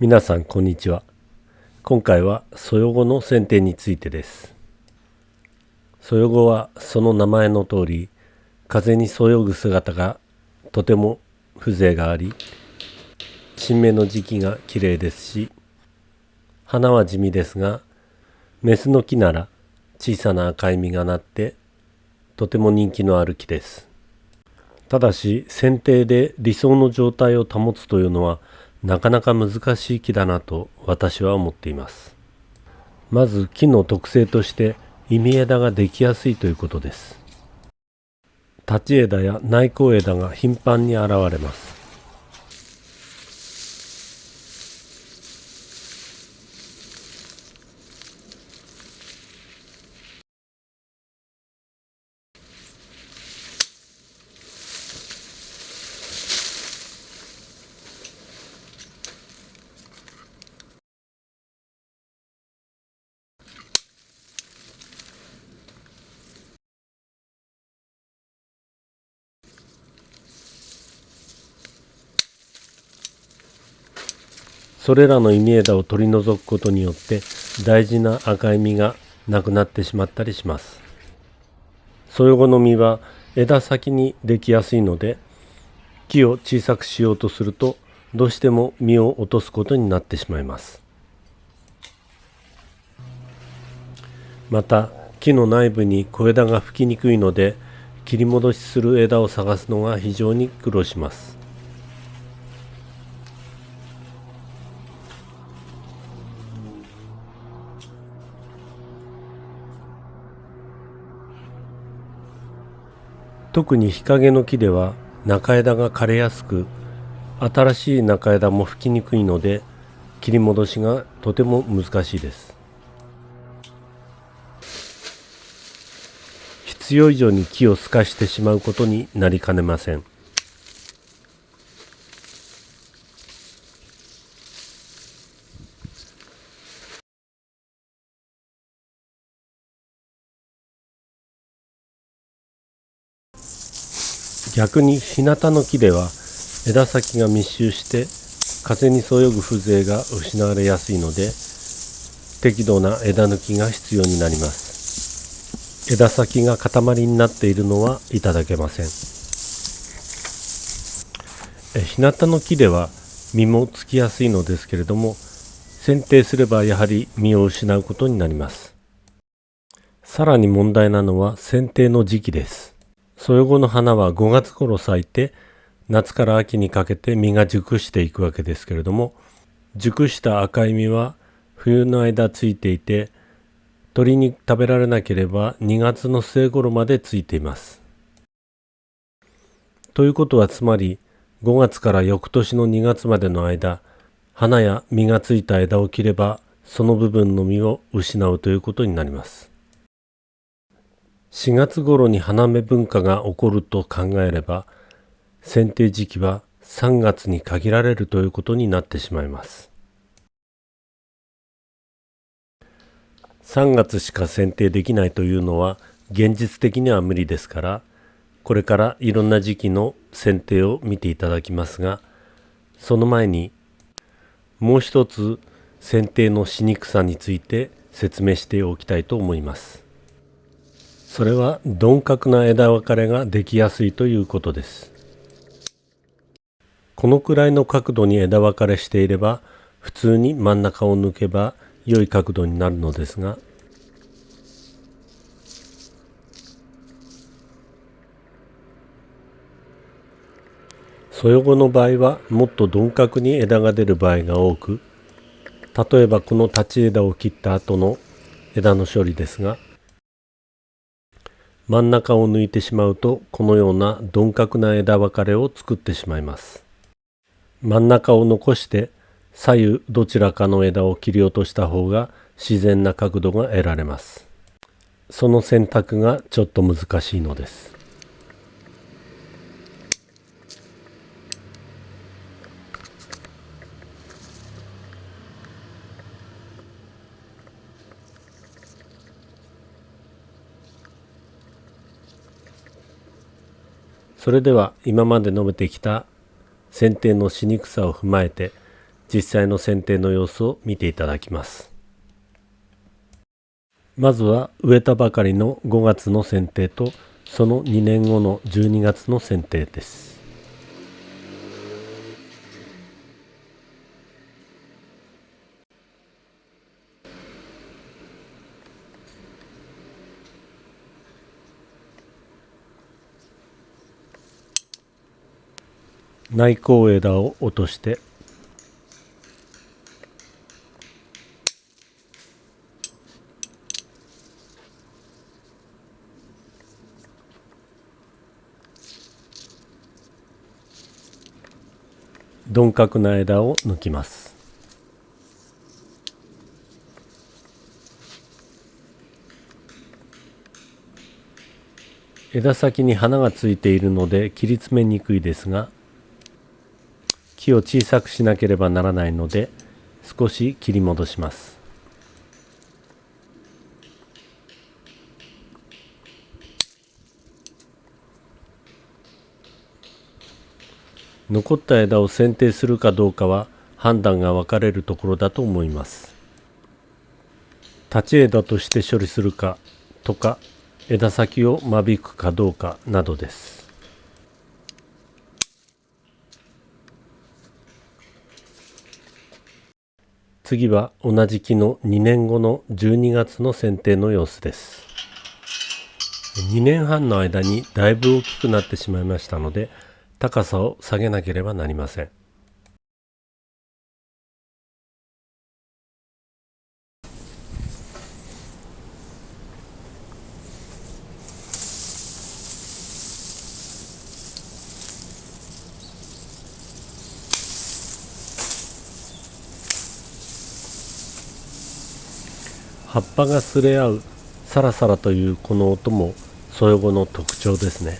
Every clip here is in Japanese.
皆さんこんにちは。今回はそよごの剪定についてです。そよごはその名前の通り風にそよぐ姿がとても風情があり新芽の時期が綺麗ですし花は地味ですがメスの木なら小さな赤い実がなってとても人気のある木です。ただし剪定で理想の状態を保つというのはなかなか難しい木だなと私は思っています。まず木の特性として忌み枝ができやすいということです。立ち枝や内向枝が頻繁に現れます。それらの稲枝を取り除くことによって大事な赤い実がなくなってしまったりします。そよ後の実は枝先にできやすいので木を小さくしようとするとどうしても実を落とすことになってしまいます。また木の内部に小枝が吹きにくいので切り戻しする枝を探すのが非常に苦労します。特に日陰の木では中枝が枯れやすく新しい中枝も吹きにくいので切り戻しがとても難しいです。必要以上に木を透かしてしまうことになりかねません。逆に日向の木では枝先が密集して風にそよぐ風情が失われやすいので適度な枝抜きが必要になります。枝先が塊になっているのはいただけません。日向の木では実もつきやすいのですけれども剪定すればやはり実を失うことになります。さらに問題なのは剪定の時期です。そよ後の花は5月頃咲いて夏から秋にかけて実が熟していくわけですけれども熟した赤い実は冬の間ついていて鳥に食べられなければ2月の末頃までついています。ということはつまり5月から翌年の2月までの間花や実がついた枝を切ればその部分の実を失うということになります。4月頃に花芽文化が起こると考えれば剪定時期は3月に限られるということになってしまいます3月しか剪定できないというのは現実的には無理ですからこれからいろんな時期の剪定を見ていただきますがその前にもう一つ剪定のしにくさについて説明しておきたいと思います。それは鈍角な枝分かれができやすいということです。このくらいの角度に枝分かれしていれば普通に真ん中を抜けば良い角度になるのですがそよ後の場合はもっと鈍角に枝が出る場合が多く例えばこの立ち枝を切った後の枝の処理ですが真ん中を抜いてしまうとこのような鈍角な枝分かれを作ってしまいます。真ん中を残して左右どちらかの枝を切り落とした方が自然な角度が得られます。その選択がちょっと難しいのです。それでは今まで述べてきた剪定のしにくさを踏まえて実際の剪定の様子を見ていただきます。まずは植えたばかりの5月の剪定とその2年後の12月の剪定です。内向枝を落として。鈍角な枝を抜きます。枝先に花がついているので切り詰めにくいですが木を小さくしなければならないので少し切り戻します。残った枝を剪定するかどうかは判断が分かれるところだと思います。立ち枝として処理するかとか枝先を間引くかどうかなどです。次は同じ木の2年後の12月の剪定の様子です。2年半の間にだいぶ大きくなってしまいましたので高さを下げなければなりません。葉っぱがすれ合うサラサラというこの音もそよ後の特徴ですね。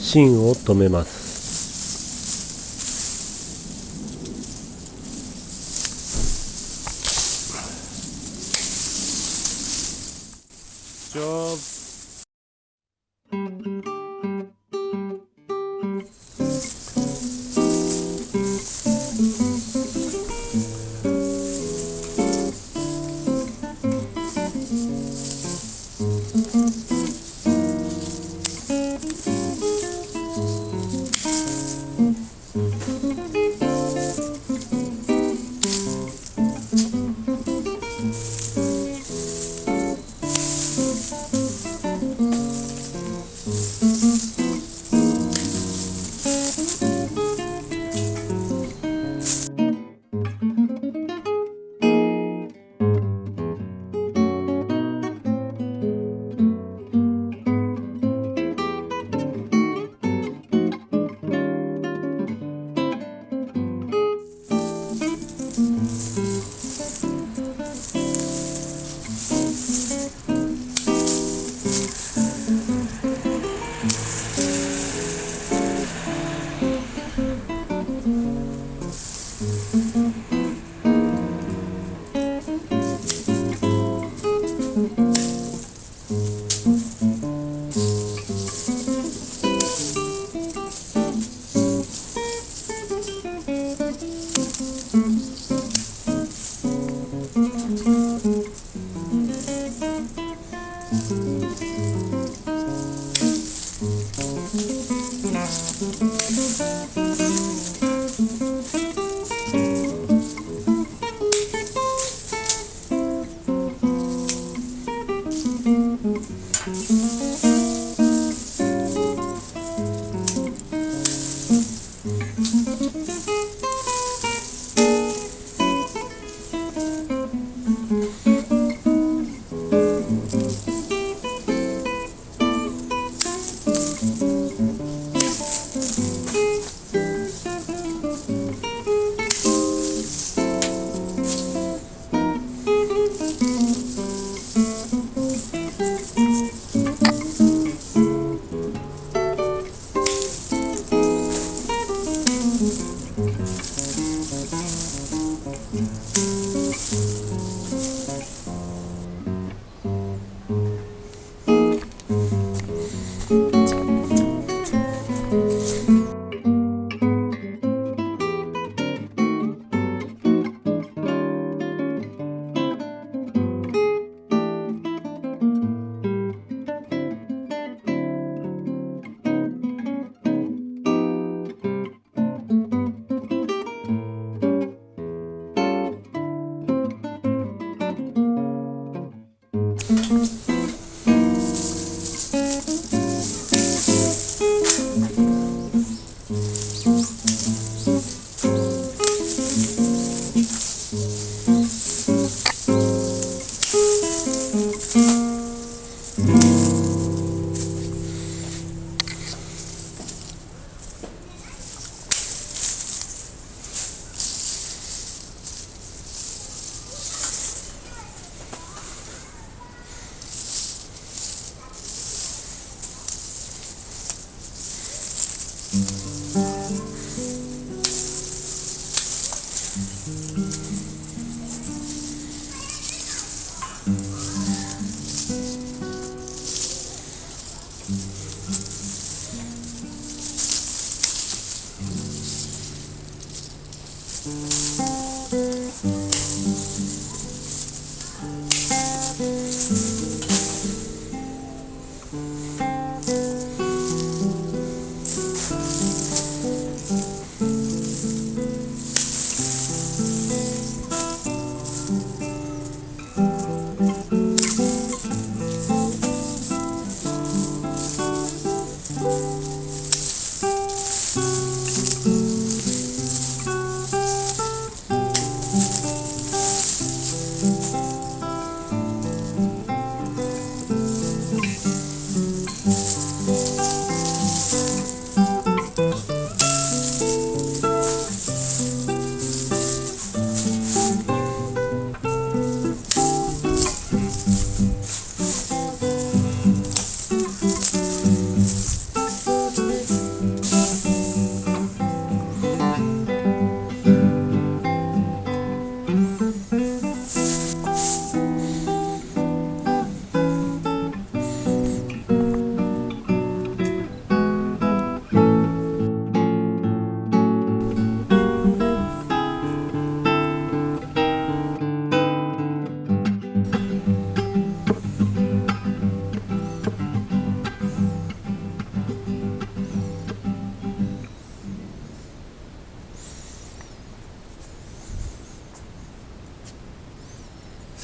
芯を止めます。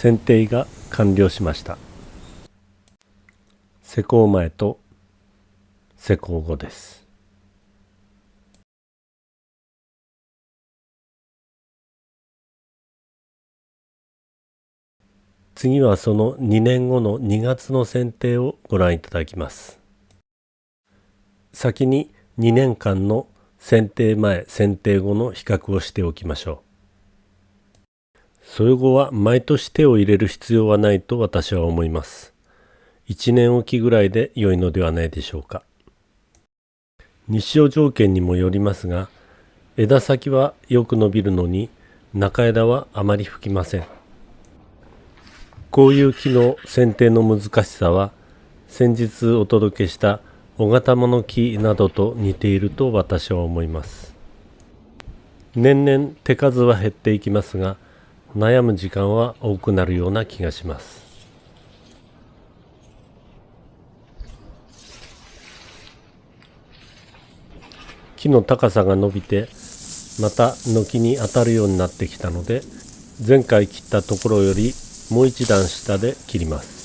剪定が完了しました。施工前と施工後です。次はその2年後の2月の剪定をご覧いただきます。先に2年間の剪定前剪定後の比較をしておきましょう。その後は毎年手を入れる必要はないと私は思います。1年おきぐらいで良いのではないでしょうか。日照条件にもよりますが、枝先はよく伸びるのに中枝はあまり吹きません。こういう木の剪定の難しさは先日お届けした小型物木などと似ていると私は思います。年々手数は減っていきますが、悩む時間は多くなるような気がします。木の高さが伸びてまた軒に当たるようになってきたので前回切ったところよりもう一段下で切ります。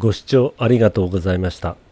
ご視聴ありがとうございました。